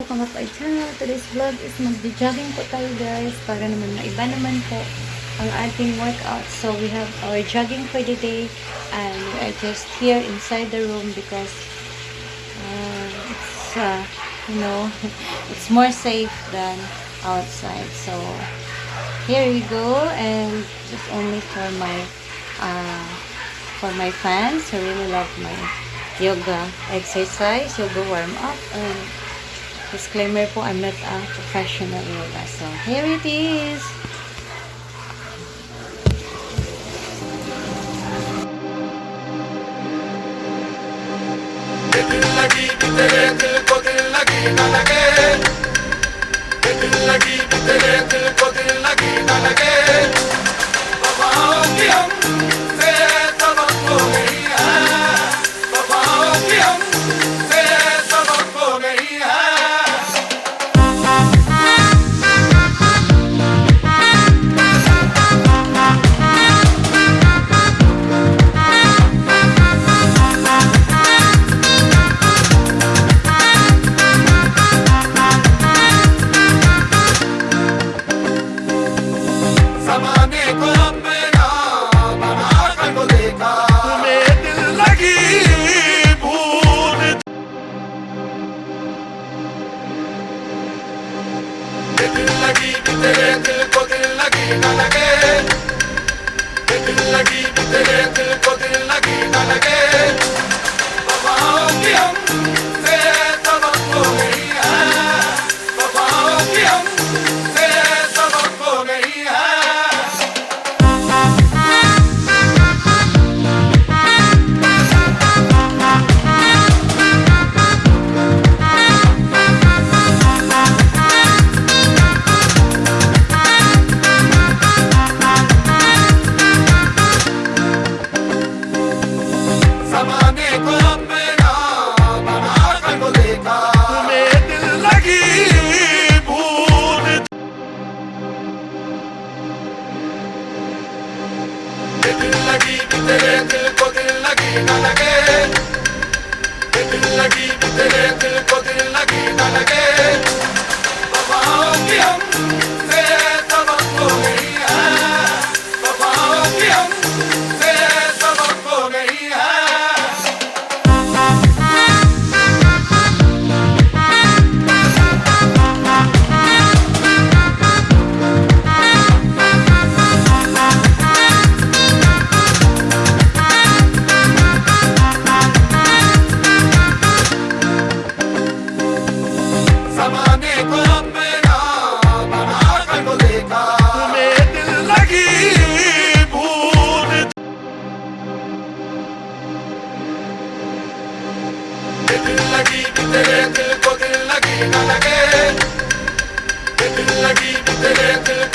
Welcome back to my channel. Today's vlog is mag-jogging po tayo guys para naman maiba naman po ang ating workout. So we have our jogging for the day and we are just here inside the room because uh, it's uh, you know it's more safe than outside. So here we go and just only for my uh, for my fans who really love my yoga exercise, yoga warm up and Disclaimer po, I'm not a professional yoga. So, here it is. दिल तेरे दिल को दिल लगी न लगे दिल लगी कि तेरे दिल को दिल लगी न लगे वफाओं की लगी कि तेरे दिल को दिल लगी न लगे दिल लगी कि तेरे दिल को दिल लगी न लगे वफाओं की De tu.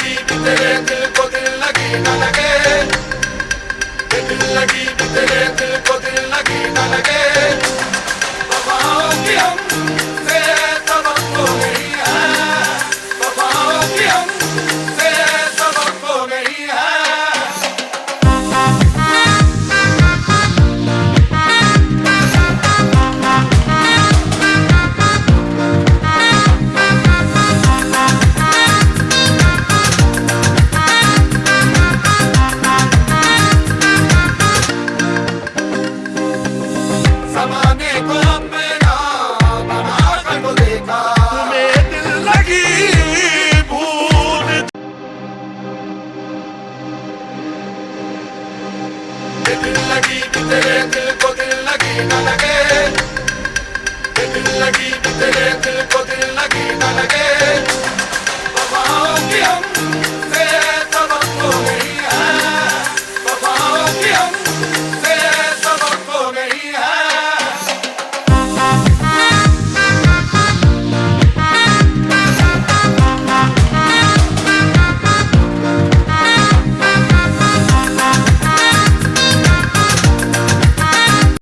लगी भी तेरे दिल को दिल लगी न लगे दिल लगी भी तेरे दिल को दिल लगी न लगे बाबा हम दिल लगी कि तेरे दिल को दिल लगी न लगे दिल लगी कि तेरे दिल को दिल लगी न लगे